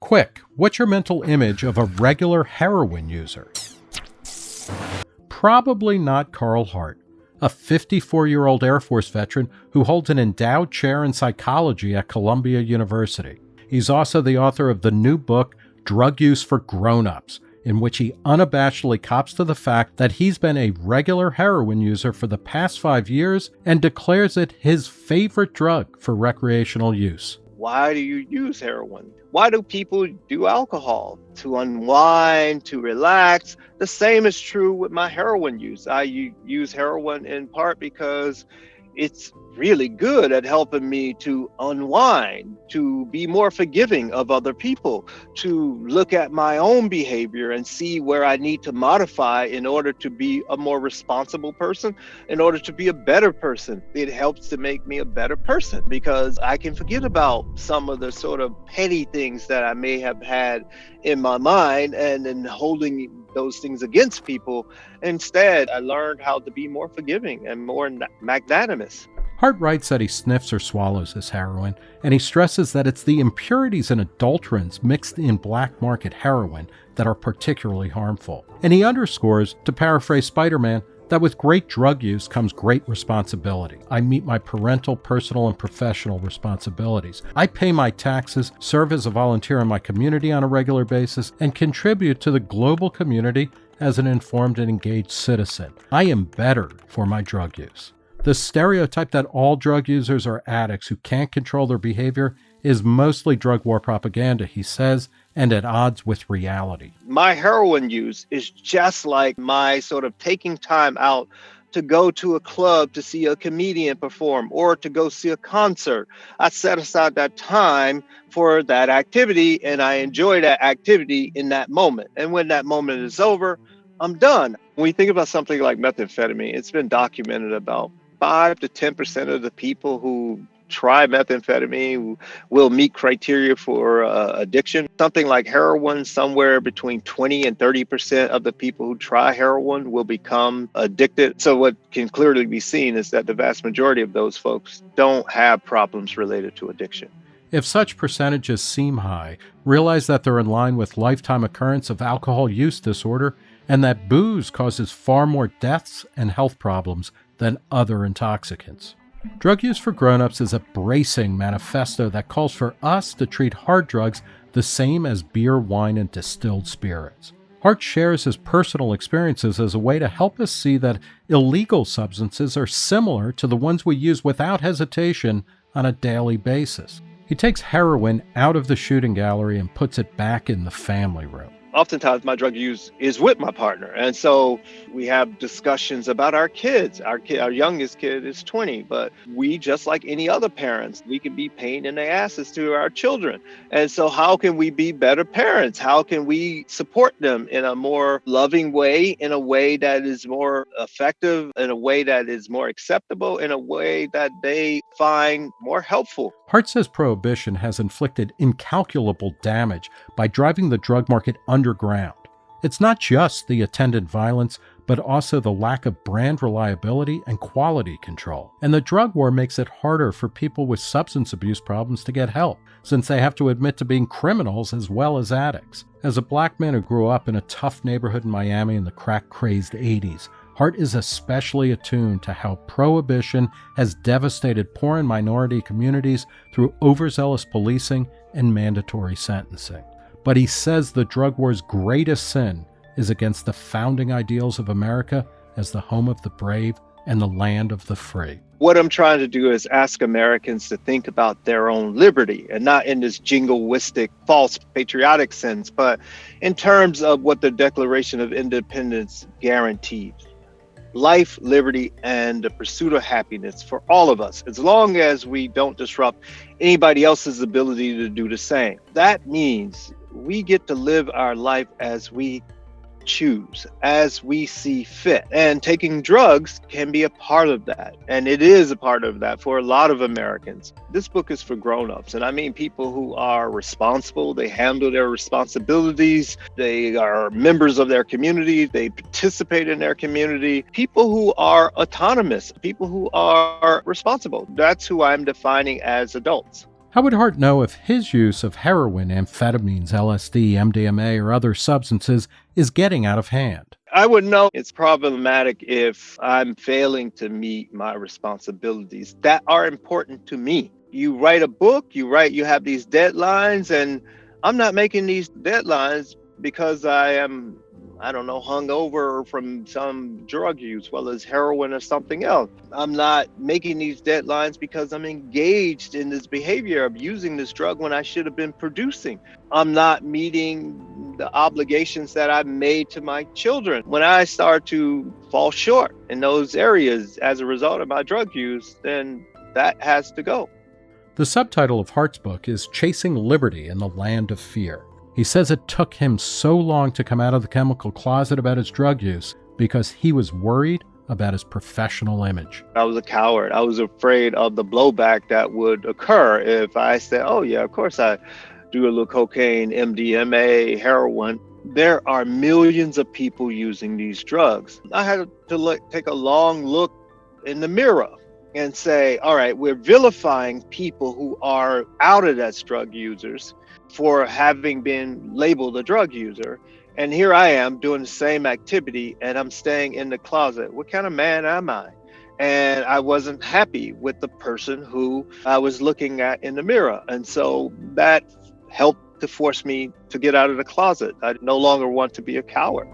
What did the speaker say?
Quick, what's your mental image of a regular heroin user? Probably not Carl Hart, a 54 year old Air Force veteran who holds an endowed chair in psychology at Columbia University. He's also the author of the new book, Drug Use for Grown Ups, in which he unabashedly cops to the fact that he's been a regular heroin user for the past five years and declares it his favorite drug for recreational use. Why do you use heroin? Why do people do alcohol? To unwind, to relax. The same is true with my heroin use. I use heroin in part because it's really good at helping me to unwind, to be more forgiving of other people, to look at my own behavior and see where I need to modify in order to be a more responsible person, in order to be a better person. It helps to make me a better person because I can forget about some of the sort of petty things that I may have had in my mind and then holding those things against people. Instead, I learned how to be more forgiving and more magnanimous. Hart writes that he sniffs or swallows his heroin, and he stresses that it's the impurities and adulterants mixed in black market heroin that are particularly harmful. And he underscores, to paraphrase Spider Man, that with great drug use comes great responsibility. I meet my parental, personal, and professional responsibilities. I pay my taxes, serve as a volunteer in my community on a regular basis, and contribute to the global community as an informed and engaged citizen. I am better for my drug use. The stereotype that all drug users are addicts who can't control their behavior is mostly drug war propaganda, he says, and at odds with reality. My heroin use is just like my sort of taking time out to go to a club to see a comedian perform or to go see a concert. I set aside that time for that activity and I enjoy that activity in that moment. And when that moment is over, I'm done. When we think about something like methamphetamine, it's been documented about five to 10% of the people who try methamphetamine will meet criteria for uh, addiction. Something like heroin, somewhere between 20 and 30% of the people who try heroin will become addicted. So, what can clearly be seen is that the vast majority of those folks don't have problems related to addiction. If such percentages seem high, realize that they're in line with lifetime occurrence of alcohol use disorder and that booze causes far more deaths and health problems than other intoxicants. Drug Use for Grown-Ups is a bracing manifesto that calls for us to treat hard drugs the same as beer, wine, and distilled spirits. Hart shares his personal experiences as a way to help us see that illegal substances are similar to the ones we use without hesitation on a daily basis. He takes heroin out of the shooting gallery and puts it back in the family room oftentimes my drug use is with my partner. And so we have discussions about our kids. Our kid our youngest kid is 20 but we just like any other parents we can be pain in the asses to our children. And so how can we be better parents? How can we support them in a more loving way in a way that is more effective in a way that is more acceptable in a way that they find more helpful? Hart says prohibition has inflicted incalculable damage by driving the drug market under underground. It's not just the attendant violence, but also the lack of brand reliability and quality control. And the drug war makes it harder for people with substance abuse problems to get help, since they have to admit to being criminals as well as addicts. As a black man who grew up in a tough neighborhood in Miami in the crack crazed 80s, Hart is especially attuned to how prohibition has devastated poor and minority communities through overzealous policing and mandatory sentencing but he says the drug war's greatest sin is against the founding ideals of America as the home of the brave and the land of the free. What I'm trying to do is ask Americans to think about their own liberty and not in this jingoistic, false patriotic sense, but in terms of what the Declaration of Independence guaranteed life, liberty, and the pursuit of happiness for all of us, as long as we don't disrupt anybody else's ability to do the same. That means we get to live our life as we choose, as we see fit. And taking drugs can be a part of that. And it is a part of that for a lot of Americans. This book is for grown-ups. And I mean people who are responsible, they handle their responsibilities, they are members of their community, they participate in their community, people who are autonomous, people who are responsible. That's who I'm defining as adults. How would Hart know if his use of heroin, amphetamines, LSD, MDMA, or other substances is getting out of hand? I would know it's problematic if I'm failing to meet my responsibilities that are important to me. You write a book, you write, you have these deadlines, and I'm not making these deadlines because I am I don't know, hung over from some drug use, well as heroin or something else. I'm not making these deadlines because I'm engaged in this behavior of using this drug when I should have been producing. I'm not meeting the obligations that I've made to my children. When I start to fall short in those areas as a result of my drug use, then that has to go. The subtitle of Hart's book is Chasing Liberty in the Land of Fear. He says it took him so long to come out of the chemical closet about his drug use because he was worried about his professional image. I was a coward. I was afraid of the blowback that would occur if I said, oh, yeah, of course I do a little cocaine, MDMA, heroin. There are millions of people using these drugs. I had to look, take a long look in the mirror and say, all right, we're vilifying people who are outed as drug users for having been labeled a drug user. And here I am doing the same activity and I'm staying in the closet. What kind of man am I? And I wasn't happy with the person who I was looking at in the mirror. And so that helped to force me to get out of the closet. I no longer want to be a coward.